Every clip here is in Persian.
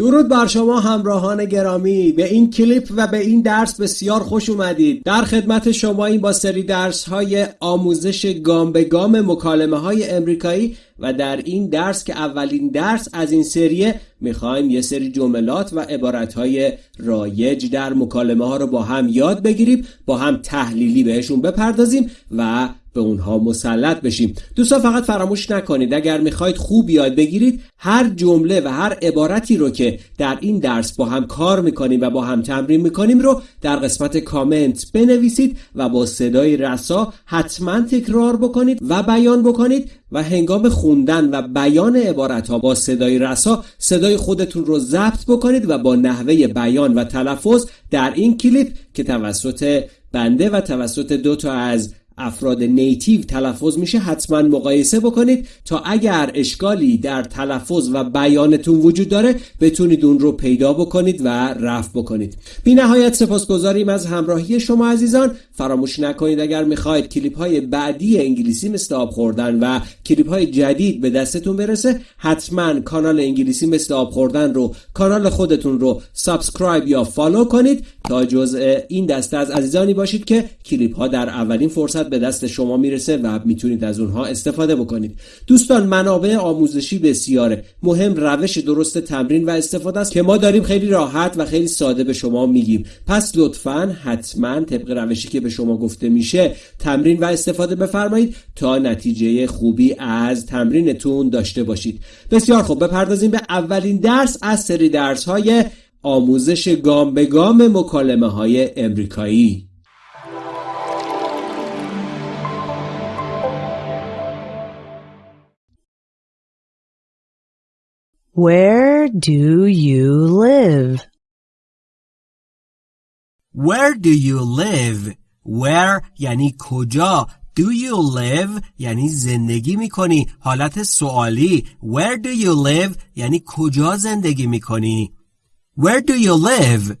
درود بر شما همراهان گرامی. به این کلیپ و به این درس بسیار خوش اومدید. در خدمت شما این با سری درس های آموزش گام به گام مکالمه های امریکایی و در این درس که اولین درس از این سریه می‌خوایم یه سری جملات و عبارت های رایج در مکالمه ها رو با هم یاد بگیریم با هم تحلیلی بهشون بپردازیم و به اونها مسلط بشیم. دوستان فقط فراموش نکنید. اگر می‌خواید خوب یاد بگیرید هر جمله و هر عبارتی رو که در این درس با هم کار می‌کنیم و با هم تمرین می‌کنیم رو در قسمت کامنت بنویسید و با صدای رسا حتما تکرار بکنید و بیان بکنید و هنگام خوندن و بیان عبارت ها با صدای رسا صدای خودتون رو ضبط بکنید و با نحوه بیان و تلفظ در این کلیپ که توسط بنده و توسط دو تا از افراد نیتیو تلفظ میشه حتما مقایسه بکنید تا اگر اشکالی در تلفظ و بیانتون وجود داره بتونید اون رو پیدا بکنید و رفع بکنید. بی نهایت سپاسگزاریم از همراهی شما عزیزان. فراموش نکنید اگر می‌خواید کلیپ های بعدی انگلیسی مثل آب خوردن و کلیپ های جدید به دستتون برسه حتما کانال انگلیسی مثل آب خوردن رو کانال خودتون رو subscribe یا follow کنید. تا جزء این دسته از عزیزانی باشید که کلیپ ها در اولین فرصت به دست شما می‌رسه و می‌تونید از اونها استفاده بکنید. دوستان منابع آموزشی بسیاره. مهم روش درست تمرین و استفاده است که ما داریم خیلی راحت و خیلی ساده به شما میگیم. پس لطفا حتما طبق روشی که به شما گفته میشه تمرین و استفاده بفرمایید تا نتیجه خوبی از تمرینتون داشته باشید. بسیار خوب بپردازیم به اولین درس از سری درس های آموزش گام به گام مکالمه های امریکایی. Where do you live? Where do you live? Where یعنی کجا Do you live یعنی زندگی میکنی حالت سوالی Where do you live یعنی کجا زندگی میکنی Where do you live?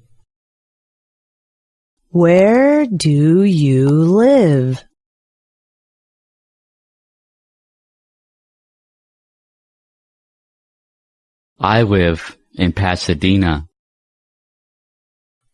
Where do you live? I live in Pasadena.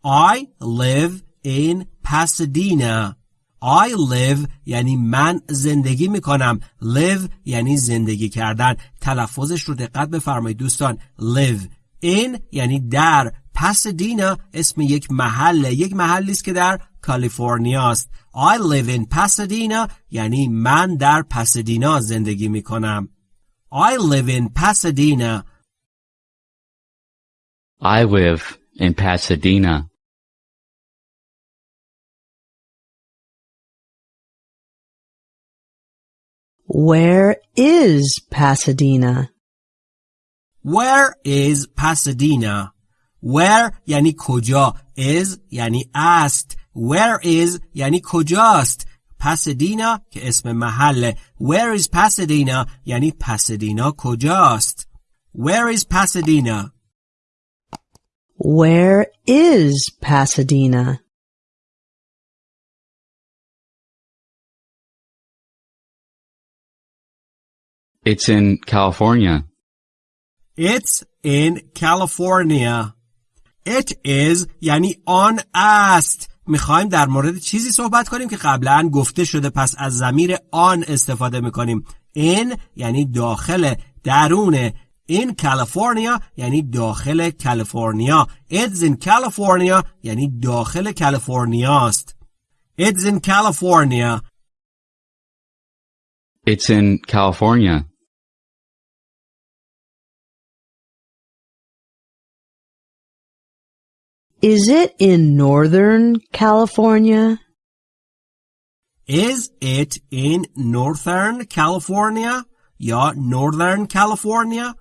I live in Pasadena. I live یعنی من زندگی می‌کنم. Live یعنی زندگی کردن. تلفظش رو دقت بفرمایید دوستان. Live in یعنی در. پاسادینا اسم یک محل یک محلی است که در کالیفرنیا است. I live in Pasadena یعنی من در پاسادینا زندگی می‌کنم. I live in Pasadena. I live in Pasadena. Where is Pasadena? Where is Pasadena? Where یعنی کجا is یعنی است Where is یعنی کجاست Pasadena که اسم محله Where is Pasadena یعنی پاسادینا کجاست Where is Pasadena Where is Pasadena? It's in California. It's in California. It is یعنی آن است. می‌خوایم در مورد چیزی صحبت کنیم که قبلا گفته شده پس از زمیر آن استفاده می‌کنیم. in یعنی داخل درون in California یعنی داخل کالیفرنیا. It's in California یعنی داخل کالیفرنیا است. It's in California. It's in California. Is it in Northern California? Is it in Northern California? یا Northern California?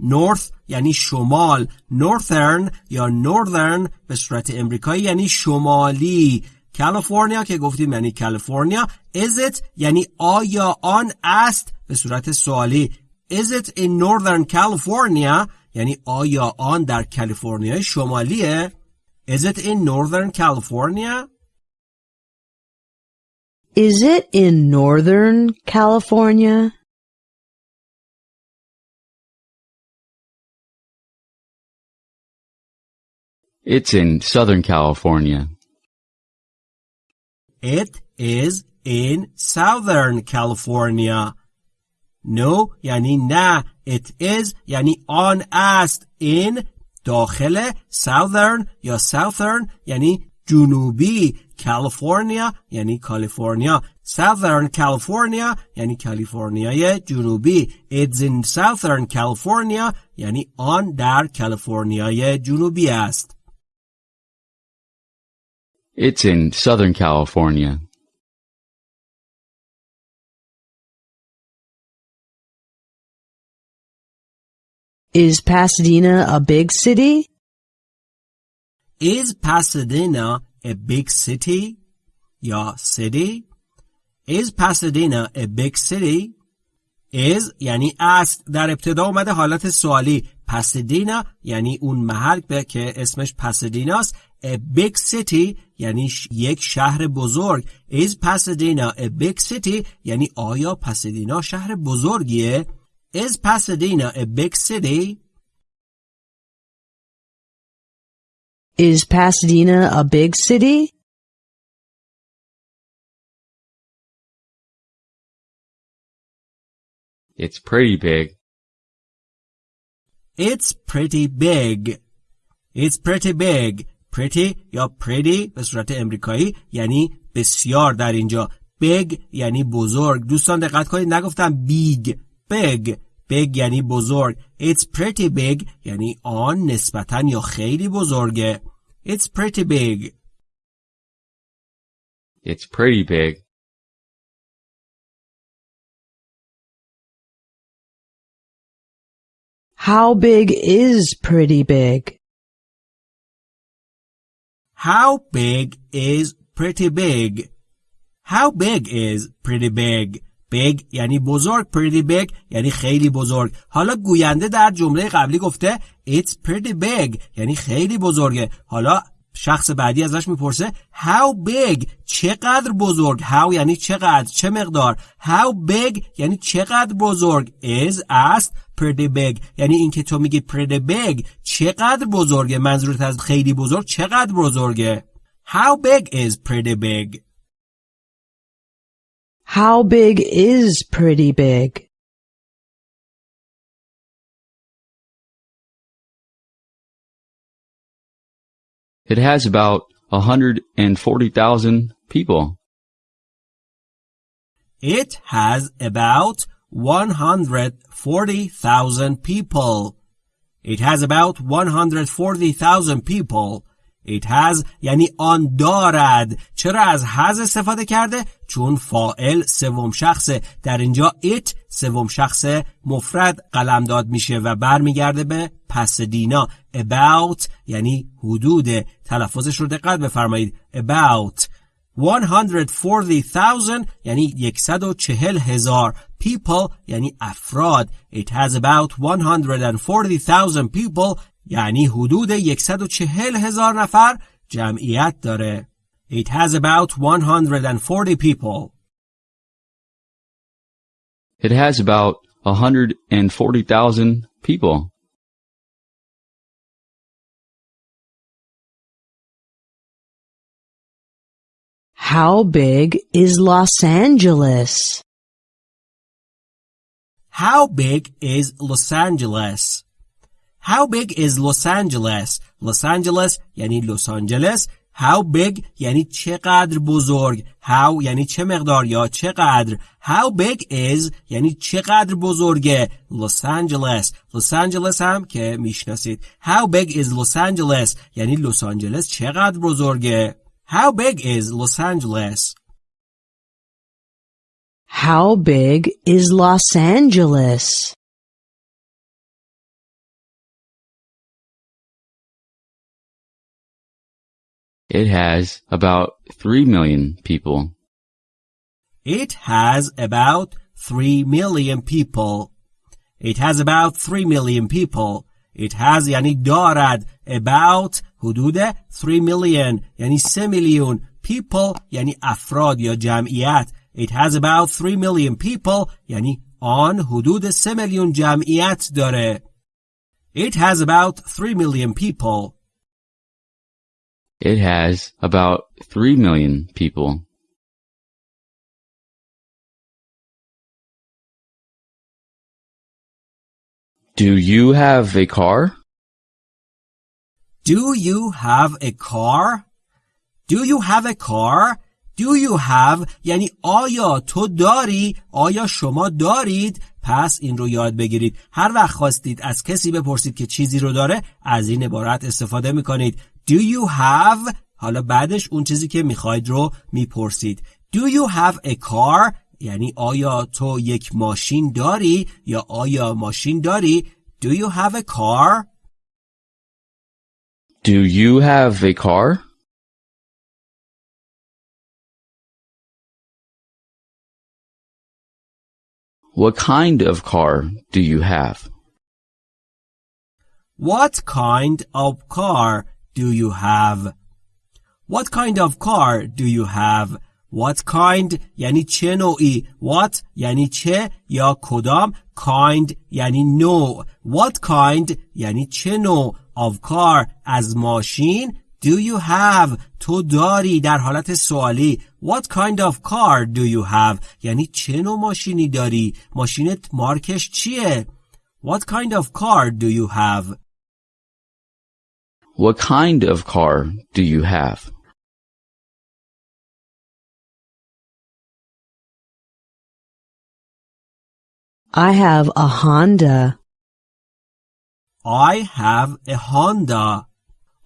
North یعنی شمال. Northern یا Northern به صورت امریکایی یعنی شمالی. کالیفرنیا که گفتیم یعنی کالیفرنیا Is it یعنی آیا آن است به صورت سوالی. Is it in Northern California یعنی آیا آن در کالیفرنیا شمالیه. Is it in Northern California? Is it in Northern California? It's in Southern California. It is in Southern California. No یعنی نه. It is یعنی آن است. In داخل Southern یا Southern یعنی جنوبی کالیفرنیا یعنی کالیفرنیا Southern California یعنی کالیفرنیای جنوبی It's in Southern California یعنی آن در کالیفرنیای جنوبی است It's in Southern California. Is Pasadena a big city? Is Pasadena a big city? یا city? Is Pasadena a big city? Is یعنی است در ابتدا اومده حالت سوالی پاسدینا یعنی اون محل به که اسمش پاسدیناست a big city یعنی یک شهر بزرگ is Pasadena a big city یعنی آیا پاسدینا شهر بزرگیه is Pasadena a big city Is Pasadena a big city? It's pretty big. It's pretty big. It's pretty big. Pretty یا pretty به صورت امریکایی یعنی بسیار در اینجا. big یعنی بزرگ. دوستان دقت کنید نگفتم big. big. big یعنی بزرگ. It's pretty big یعنی آن نسبتا یا خیلی بزرگه. It's pretty big. It's pretty big. How big is pretty big? How big is pretty big? How big is pretty big? big یعنی بزرگ pretty big یعنی خیلی بزرگ حالا گوینده در جمله قبلی گفته it's pretty big یعنی خیلی بزرگه حالا شخص بعدی ازش می‌پرسه how big چقدر بزرگ؟ How یعنی چقدر؟ چه مقدار؟ How big یعنی چقدر بزرگ؟ Is است pretty big. یعنی اینکه تو میگی pretty big چقدر بزرگه؟ منظورت از خیلی بزرگ چقدر بزرگه؟ How big is pretty big? How big is pretty big? It has about 140,000 people. It has about 140,000 people. It has about 140,000 people. It has یعنی آن دارد. چرا از has استفاده کرده؟ چون فائل سوم شخصه در اینجا it سوم شخص مفرد قلمداد میشه و برمیگرده به پسدینا about یعنی حدود. تلفظش رو دقت بفرمایید. About 140,000 یعنی 140 هزار people یعنی افراد. It has about 140,000 people یعنی حدود 140 هزار نفر جمعیت داره. It has about 140 people. It has about 140,000 people. How big is Los Angeles? How big is Los Angeles? How big is Los Angeles? Los Angeles یعنی لس آنجلس How big یعنی چقدر بزرگ How یعنی چه مقدار یا چقدر How big is یعنی چقدر بزرگه Los Angeles Los Angeles هم که می‌شناسید How big is Los Angeles یعنی لس آنجلس چقدر بزرگه How big is Los Angeles How big is Los Angeles? It has about 3 million people. It has about 3 million people. It has about 3 million people. It has یعنی دارد about حدود 3 million یعنی 3 میلیون people یعنی افراد یا جمعیت It has about 3 million people یعنی آن حدود 3 میلیون جمعیت داره It has about 3 million people It has about 3 million people. Do you have a car? Do you have a car? Do you have a car? Do you have یعنی آیا تو داری؟ آیا شما دارید؟ پس این رو یاد بگیرید. هر وقت خواستید از کسی بپرسید که چیزی رو داره از این عبارت استفاده میکنید. Do you have حالا بعدش اون چیزی که می‌خواید رو می‌پرسید. Do you have a car یعنی آیا تو یک ماشین داری یا آیا ماشین داری Do you have a car Do you have a car? What kind of car do you have? What kind of car do you have What kind of car do you have What kind یعنی چه نوعی What یعنی چه یا کدام Kind یعنی نوع What kind یعنی چه نوع of car از ماشین Do you have تو داری در حالت سوالی What kind of car do you have یعنی چه نوع ماشینی داری ماشینت مارکش چیه What kind of car do you have What kind of car do you have? I have a Honda. I have a Honda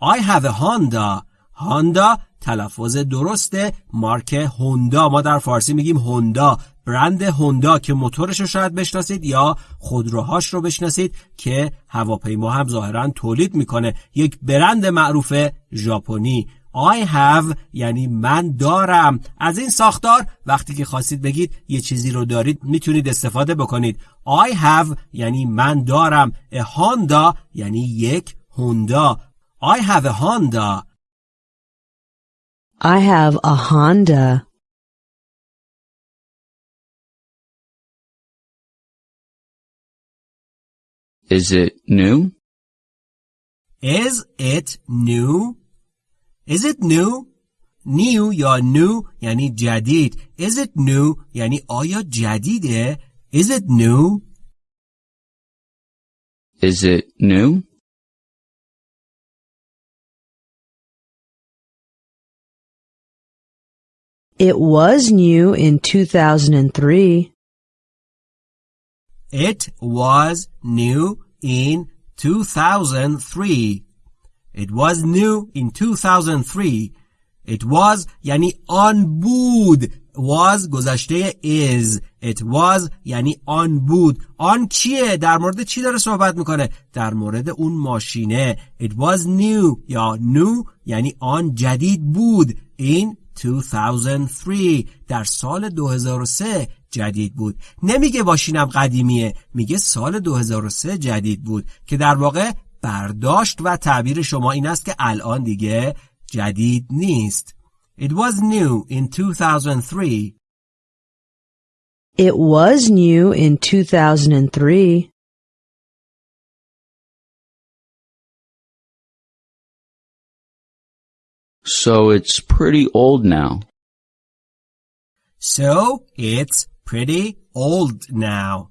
I have a Honda Honda تلفظ درسته مارک هوندا ما در فارسی میگیم هوندا برند هوندا که موتورش رو شاید بشناسید یا خودروهاش رو بشناسید که هواپیما هم ظاهرا تولید می‌کنه. یک برند معروف ژاپنی. I have یعنی من دارم. از این ساختار وقتی که خواستید بگید یه چیزی رو دارید می‌تونید استفاده بکنید. I have یعنی من دارم. A Honda یعنی یک هوندا. I have a Honda. I have a Honda. Is it new? Is it new? Is it new? New یا new یعنی جدید. Is it new یعنی آیا جدیده؟ Is it new? Is it new? It was new in 2003. It was new in 2003. It was new in 2003. It was یعنی آن بود. was گذشته is. It was یعنی آن بود. آن کیه؟ در مورد چی داره صحبت میکنه؟ در مورد اون ماشینه. It was new یا new یعنی آن جدید بود. In 2003 در سال 2003 جدید بود. نمیگه ماشینم قدیمیه میگه سال 2003 جدید بود که در واقع برداشت و تعبیر شما این است که الان دیگه جدید نیست. It was new in 2003 It was new in 2003. So it's pretty old now. So it's pretty old now.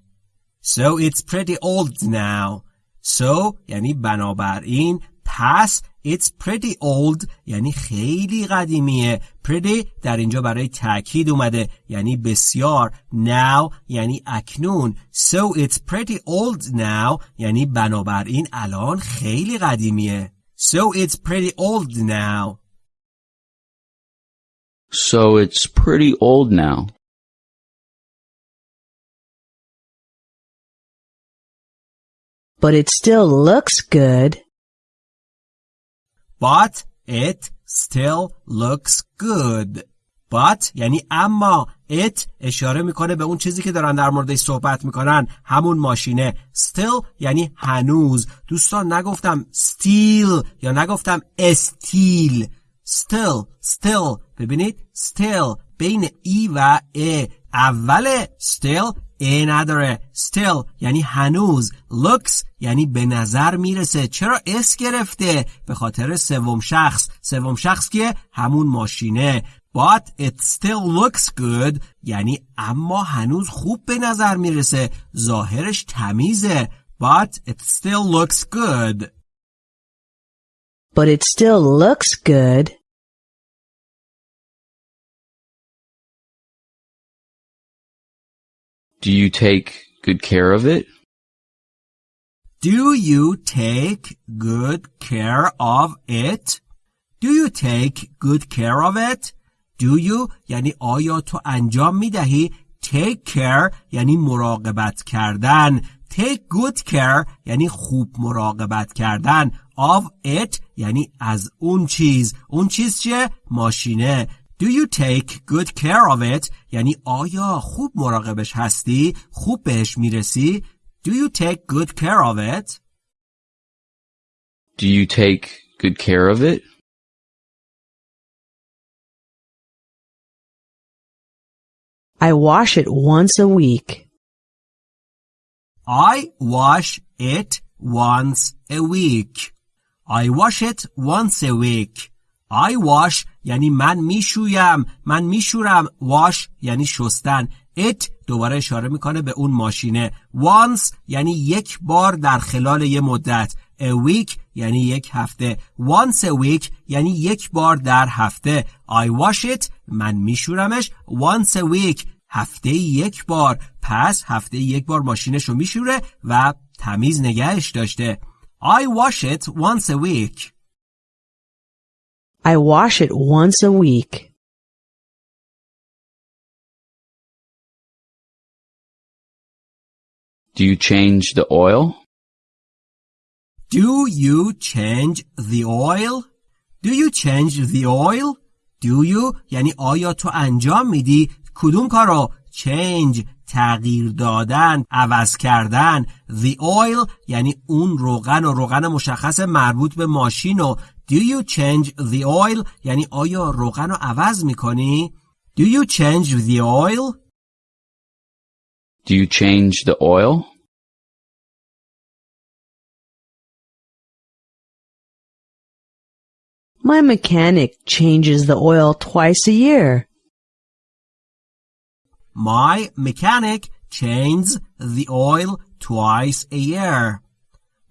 So it's pretty old now. So یعنی بنابراین پس it's pretty old یعنی خیلی قدیمیه pretty در اینجا برای تاکید اومده یعنی بسیار now یعنی اکنون so it's pretty old now یعنی بنابراین الان خیلی قدیمیه so it's pretty old now So it's pretty old now. But it still looks good. But it still looks good. But یعنی اما it اشاره میکنه به اون چیزی که دارن در موردش صحبت میکنن همون ماشینه still یعنی هنوز دوستان نگفتم still یا نگفتم استیل still still. ببینید still بین ای و ا. اول still ا نداره. still یعنی هنوز. looks یعنی به نظر می‌رسه. چرا اس گرفته؟ به خاطر سوم شخص. سوم شخص که همون ماشینه. But it still looks good. یعنی اما هنوز خوب به نظر می‌رسه. ظاهرش تمیزه. But it still looks good. But it still looks good. Do you take good care of it? Do you take good care of it? Do you take good care of it? Do you یعنی آیا تو انجام می دهی Take care یعنی مراقبت کردن Take good care یعنی خوب مراقبت کردن Of it یعنی از اون چیز اون چیز چیه؟ ماشینه Do you take good care of it یعنی آیا خوب مراقبش هستی؟ خوب بهش میرسی؟ Do you take good care of it? Do you take good care of it? I wash it once a week. I wash it once a week. I wash it once a week. I wash یعنی من می‌شویم من میشورم. Wash یعنی شستن. It دوباره اشاره می‌کنه به اون ماشینه. Once یعنی یک بار در خلال یه مدت. A week یعنی یک هفته. Once a week یعنی یک بار در هفته. I wash it من میشورمش. Once a week هفته یک بار. پس هفته یک بار ماشینش رو میشوره و تمیز نگهش داشته. I wash it once a week. I wash it once a week. Do you change the oil? Do you change the oil? Do you change the oil? Do you یعنی آیا تو انجام میدی کدوم کارو change تغییر دادن عوض کردن the oil یعنی اون روغن و روغن مشخص مربوط به ماشین و do you change the oil یعنی آیا روغن رو عوض میکنی do you change the oil Do you change the oil? My mechanic changes the oil twice a year. My mechanic changes the oil twice a year.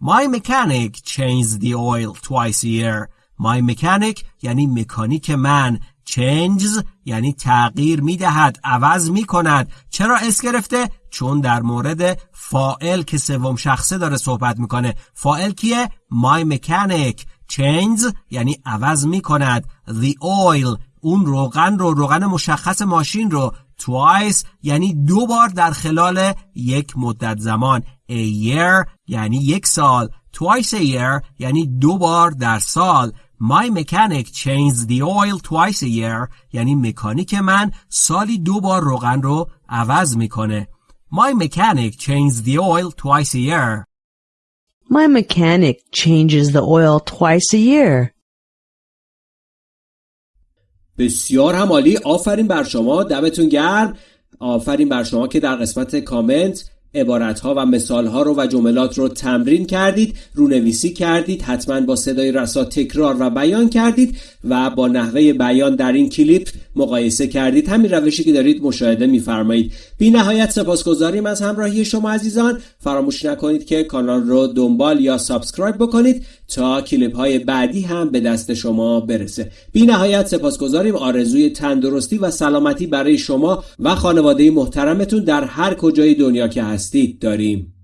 My mechanic changes the oil twice a year. My mechanic یعنی مکانیک من changes یعنی تغییر می‌دهد عوض می‌کند. چرا اس گرفته؟ چون در مورد فائل که سوم شخصه داره صحبت می‌کنه. فائل کیه؟ My mechanic changes یعنی عوض می‌کند. The oil اون روغن رو روغن مشخص ماشین رو twice یعنی دو بار در خلال یک مدت زمان. A year یعنی یک سال twice a year یعنی دو بار در سال. My mechanic changes the oil twice a year. یعنی مکانیک من سالی دو بار روغن رو عوض می‌کنه. My mechanic changes the oil twice a year. My mechanic changes the oil twice a year. بسیار هم عالی آفرین بر شما. دمتون گرم. آفرین بر شما که در قسمت کامنت عبارت ها و مثال ها رو و جملات رو تمرین کردید رونویسی کردید حتما با صدای رسا تکرار و بیان کردید و با نحوه بیان در این کلیپ مقایسه کردید. همین روشی که دارید مشاهده میفرمایید. بی نهایت سپاسگزاریم از همراهی شما عزیزان. فراموش نکنید که کانال رو دنبال یا subscribe بکنید تا کلیپ های بعدی هم به دست شما برسه. بی نهایت سپاسگزاریم. آرزوی تندرستی و سلامتی برای شما و خانواده محترمتون در هر کجای دنیا که هستید داریم.